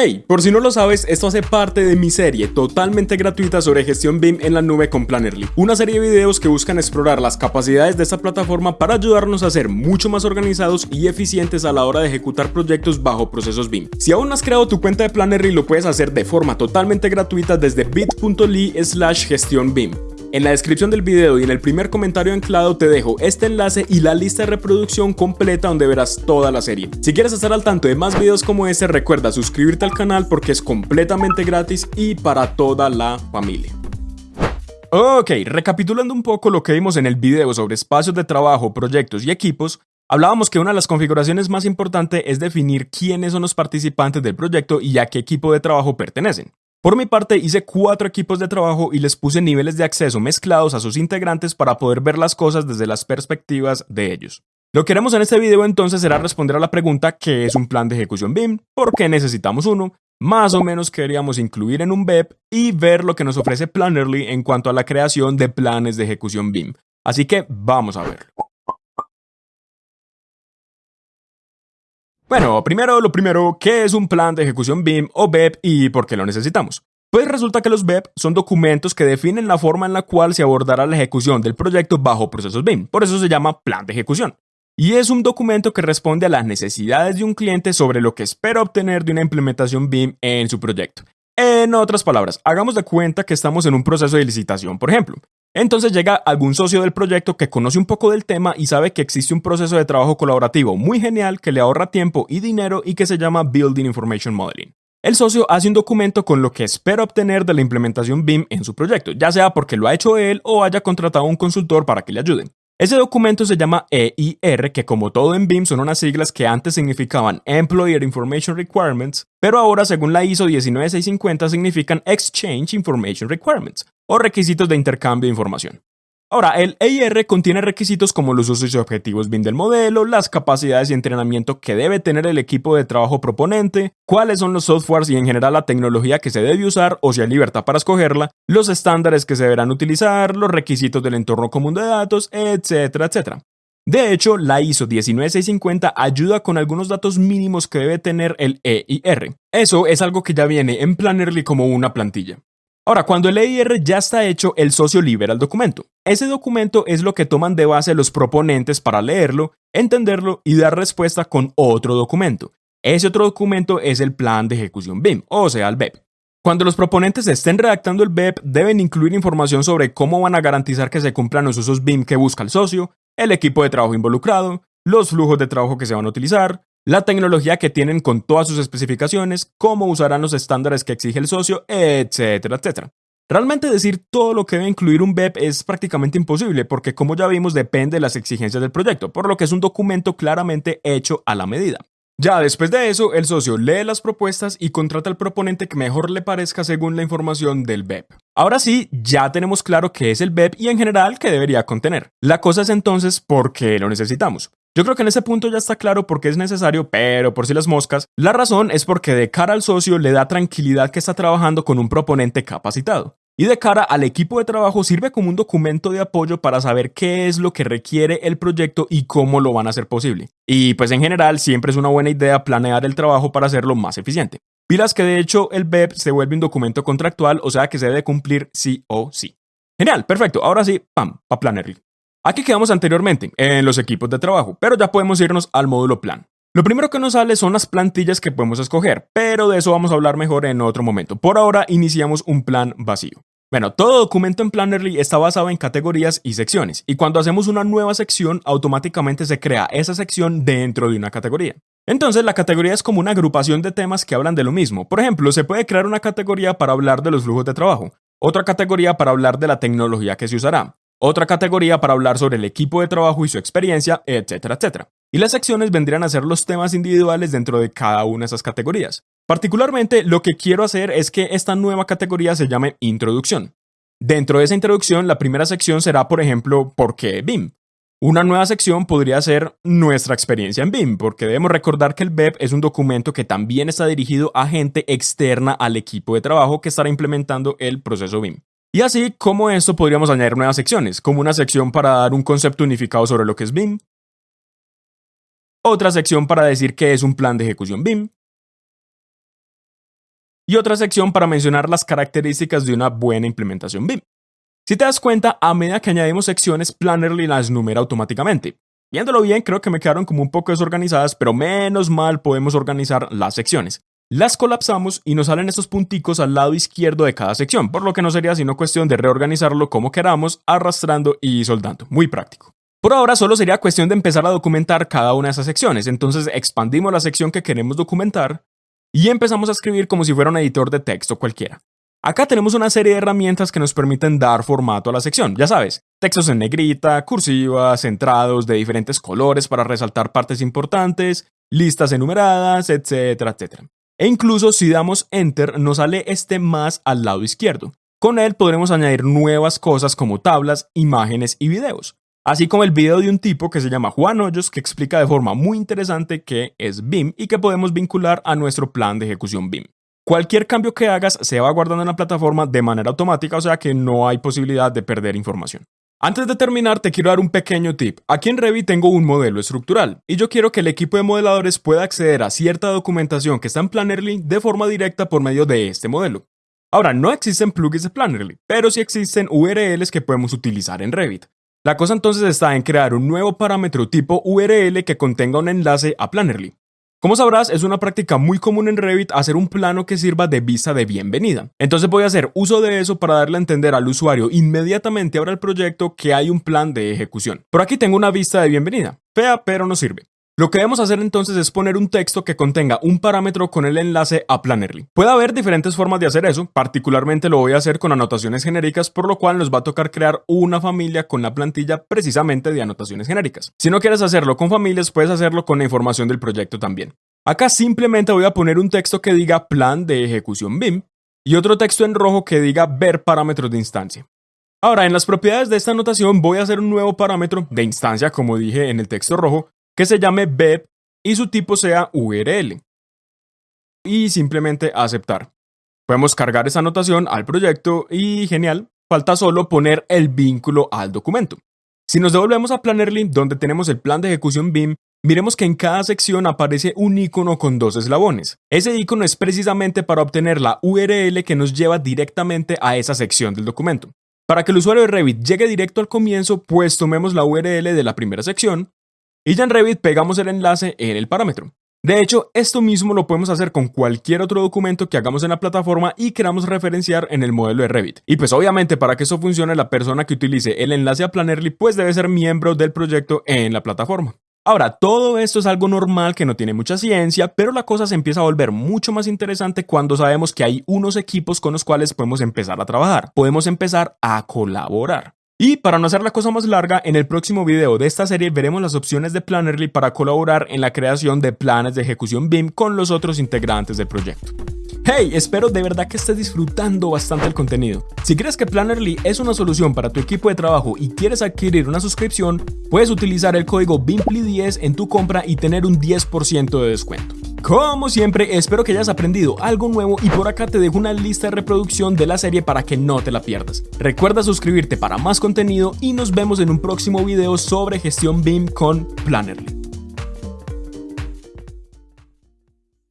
Hey, por si no lo sabes, esto hace parte de mi serie totalmente gratuita sobre gestión BIM en la nube con Plannerly, una serie de videos que buscan explorar las capacidades de esta plataforma para ayudarnos a ser mucho más organizados y eficientes a la hora de ejecutar proyectos bajo procesos BIM. Si aún no has creado tu cuenta de Plannerly, lo puedes hacer de forma totalmente gratuita desde bit.ly slash gestión BIM. En la descripción del video y en el primer comentario anclado te dejo este enlace y la lista de reproducción completa donde verás toda la serie. Si quieres estar al tanto de más videos como este, recuerda suscribirte al canal porque es completamente gratis y para toda la familia. Ok, recapitulando un poco lo que vimos en el video sobre espacios de trabajo, proyectos y equipos, hablábamos que una de las configuraciones más importantes es definir quiénes son los participantes del proyecto y a qué equipo de trabajo pertenecen. Por mi parte hice cuatro equipos de trabajo y les puse niveles de acceso mezclados a sus integrantes para poder ver las cosas desde las perspectivas de ellos. Lo que haremos en este video entonces será responder a la pregunta ¿qué es un plan de ejecución BIM? ¿Por qué necesitamos uno? Más o menos queríamos incluir en un BEP y ver lo que nos ofrece Plannerly en cuanto a la creación de planes de ejecución BIM. Así que vamos a verlo. Bueno, primero lo primero, ¿qué es un plan de ejecución BIM o BEP y por qué lo necesitamos? Pues resulta que los BEP son documentos que definen la forma en la cual se abordará la ejecución del proyecto bajo procesos BIM, por eso se llama plan de ejecución. Y es un documento que responde a las necesidades de un cliente sobre lo que espera obtener de una implementación BIM en su proyecto. En otras palabras, hagamos de cuenta que estamos en un proceso de licitación, por ejemplo. Entonces llega algún socio del proyecto que conoce un poco del tema y sabe que existe un proceso de trabajo colaborativo muy genial que le ahorra tiempo y dinero y que se llama Building Information Modeling. El socio hace un documento con lo que espera obtener de la implementación BIM en su proyecto, ya sea porque lo ha hecho él o haya contratado a un consultor para que le ayude. Ese documento se llama EIR, que como todo en BIM son unas siglas que antes significaban Employer Information Requirements, pero ahora según la ISO 19650 significan Exchange Information Requirements, o requisitos de intercambio de información. Ahora, el EIR contiene requisitos como los usos y objetivos BIM del modelo, las capacidades y entrenamiento que debe tener el equipo de trabajo proponente, cuáles son los softwares y en general la tecnología que se debe usar o si hay libertad para escogerla, los estándares que se deberán utilizar, los requisitos del entorno común de datos, etcétera, etcétera. De hecho, la ISO 19650 ayuda con algunos datos mínimos que debe tener el EIR. Eso es algo que ya viene en Plannerly como una plantilla. Ahora, cuando el EIR ya está hecho, el socio libera el documento. Ese documento es lo que toman de base los proponentes para leerlo, entenderlo y dar respuesta con otro documento. Ese otro documento es el plan de ejecución BIM, o sea, el BEP. Cuando los proponentes estén redactando el BEP, deben incluir información sobre cómo van a garantizar que se cumplan los usos BIM que busca el socio, el equipo de trabajo involucrado, los flujos de trabajo que se van a utilizar, la tecnología que tienen con todas sus especificaciones, cómo usarán los estándares que exige el socio, etcétera, etcétera. Realmente decir todo lo que debe incluir un BEP es prácticamente imposible porque como ya vimos depende de las exigencias del proyecto, por lo que es un documento claramente hecho a la medida. Ya después de eso, el socio lee las propuestas y contrata al proponente que mejor le parezca según la información del BEP. Ahora sí, ya tenemos claro qué es el BEP y en general qué debería contener. La cosa es entonces por qué lo necesitamos. Yo creo que en ese punto ya está claro por qué es necesario, pero por si las moscas, la razón es porque de cara al socio le da tranquilidad que está trabajando con un proponente capacitado. Y de cara al equipo de trabajo sirve como un documento de apoyo para saber qué es lo que requiere el proyecto y cómo lo van a hacer posible. Y pues en general siempre es una buena idea planear el trabajo para hacerlo más eficiente. Pilas que de hecho el BEP se vuelve un documento contractual, o sea que se debe cumplir sí o sí. Genial, perfecto. Ahora sí, pam, pa Plannerly. Aquí quedamos anteriormente, en los equipos de trabajo, pero ya podemos irnos al módulo plan. Lo primero que nos sale son las plantillas que podemos escoger, pero de eso vamos a hablar mejor en otro momento. Por ahora iniciamos un plan vacío. Bueno, todo documento en Plannerly está basado en categorías y secciones, y cuando hacemos una nueva sección, automáticamente se crea esa sección dentro de una categoría. Entonces, la categoría es como una agrupación de temas que hablan de lo mismo. Por ejemplo, se puede crear una categoría para hablar de los flujos de trabajo, otra categoría para hablar de la tecnología que se usará, otra categoría para hablar sobre el equipo de trabajo y su experiencia, etcétera, etcétera. Y las secciones vendrían a ser los temas individuales dentro de cada una de esas categorías. Particularmente, lo que quiero hacer es que esta nueva categoría se llame Introducción. Dentro de esa introducción, la primera sección será, por ejemplo, ¿por qué BIM? Una nueva sección podría ser nuestra experiencia en BIM, porque debemos recordar que el BEP es un documento que también está dirigido a gente externa al equipo de trabajo que estará implementando el proceso BIM. Y así como esto podríamos añadir nuevas secciones, como una sección para dar un concepto unificado sobre lo que es BIM, otra sección para decir qué es un plan de ejecución BIM, y otra sección para mencionar las características de una buena implementación BIM. Si te das cuenta, a medida que añadimos secciones, Plannerly las numera automáticamente. Viéndolo bien, creo que me quedaron como un poco desorganizadas, pero menos mal podemos organizar las secciones. Las colapsamos y nos salen estos punticos al lado izquierdo de cada sección, por lo que no sería sino cuestión de reorganizarlo como queramos, arrastrando y soldando. Muy práctico. Por ahora solo sería cuestión de empezar a documentar cada una de esas secciones, entonces expandimos la sección que queremos documentar y empezamos a escribir como si fuera un editor de texto cualquiera. Acá tenemos una serie de herramientas que nos permiten dar formato a la sección, ya sabes, textos en negrita, cursivas, centrados de diferentes colores para resaltar partes importantes, listas enumeradas, etcétera, etcétera. E incluso si damos Enter nos sale este más al lado izquierdo. Con él podremos añadir nuevas cosas como tablas, imágenes y videos. Así como el video de un tipo que se llama Juan Hoyos que explica de forma muy interesante qué es BIM y que podemos vincular a nuestro plan de ejecución BIM. Cualquier cambio que hagas se va guardando en la plataforma de manera automática, o sea que no hay posibilidad de perder información. Antes de terminar, te quiero dar un pequeño tip. Aquí en Revit tengo un modelo estructural y yo quiero que el equipo de modeladores pueda acceder a cierta documentación que está en Plannerly de forma directa por medio de este modelo. Ahora, no existen plugins de Plannerly, pero sí existen URLs que podemos utilizar en Revit. La cosa entonces está en crear un nuevo parámetro tipo URL que contenga un enlace a Plannerly. Como sabrás, es una práctica muy común en Revit hacer un plano que sirva de vista de bienvenida. Entonces voy a hacer uso de eso para darle a entender al usuario inmediatamente ahora el proyecto que hay un plan de ejecución. Por aquí tengo una vista de bienvenida, fea pero no sirve. Lo que debemos hacer entonces es poner un texto que contenga un parámetro con el enlace a Plannerly. Puede haber diferentes formas de hacer eso, particularmente lo voy a hacer con anotaciones genéricas, por lo cual nos va a tocar crear una familia con la plantilla precisamente de anotaciones genéricas. Si no quieres hacerlo con familias, puedes hacerlo con la información del proyecto también. Acá simplemente voy a poner un texto que diga plan de ejecución BIM y otro texto en rojo que diga ver parámetros de instancia. Ahora, en las propiedades de esta anotación voy a hacer un nuevo parámetro de instancia, como dije en el texto rojo, que se llame BEP y su tipo sea URL. Y simplemente aceptar. Podemos cargar esa anotación al proyecto y genial, falta solo poner el vínculo al documento. Si nos devolvemos a Plannerly, donde tenemos el plan de ejecución BIM, miremos que en cada sección aparece un icono con dos eslabones. Ese icono es precisamente para obtener la URL que nos lleva directamente a esa sección del documento. Para que el usuario de Revit llegue directo al comienzo, pues tomemos la URL de la primera sección, y ya en Revit pegamos el enlace en el parámetro. De hecho, esto mismo lo podemos hacer con cualquier otro documento que hagamos en la plataforma y queramos referenciar en el modelo de Revit. Y pues obviamente para que eso funcione, la persona que utilice el enlace a Plannerly pues debe ser miembro del proyecto en la plataforma. Ahora, todo esto es algo normal que no tiene mucha ciencia, pero la cosa se empieza a volver mucho más interesante cuando sabemos que hay unos equipos con los cuales podemos empezar a trabajar. Podemos empezar a colaborar. Y para no hacer la cosa más larga, en el próximo video de esta serie veremos las opciones de Plannerly para colaborar en la creación de planes de ejecución BIM con los otros integrantes del proyecto. Hey, espero de verdad que estés disfrutando bastante el contenido. Si crees que Plannerly es una solución para tu equipo de trabajo y quieres adquirir una suscripción, puedes utilizar el código BIMPLY10 en tu compra y tener un 10% de descuento. Como siempre, espero que hayas aprendido algo nuevo y por acá te dejo una lista de reproducción de la serie para que no te la pierdas. Recuerda suscribirte para más contenido y nos vemos en un próximo video sobre gestión BIM con Plannerly.